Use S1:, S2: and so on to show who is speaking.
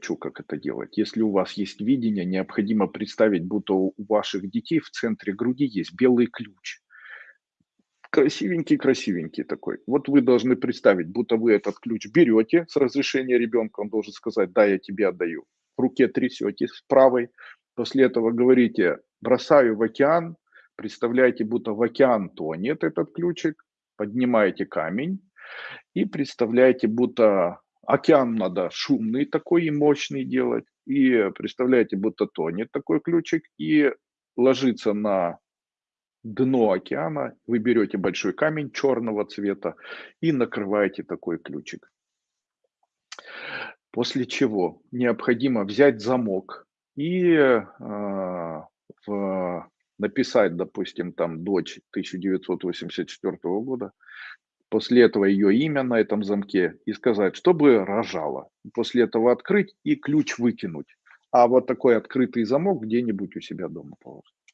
S1: научу, как это делать. Если у вас есть видение, необходимо представить, будто у ваших детей в центре груди есть белый ключ. Красивенький-красивенький такой. Вот вы должны представить, будто вы этот ключ берете с разрешения ребенка, он должен сказать, да, я тебе отдаю. В руке трясете с правой, после этого говорите, бросаю в океан, представляете, будто в океан тонет этот ключик, поднимаете камень и представляете, будто океан надо шумный такой и мощный делать. И представляете, будто тонет такой ключик и ложится на дно океана. Вы берете большой камень черного цвета и накрываете такой ключик. После чего необходимо взять замок и э, в, написать, допустим, там дочь 1984 года, после этого ее имя на этом замке и сказать, чтобы рожала. После этого открыть и ключ выкинуть. А вот такой открытый замок где-нибудь у себя дома положить.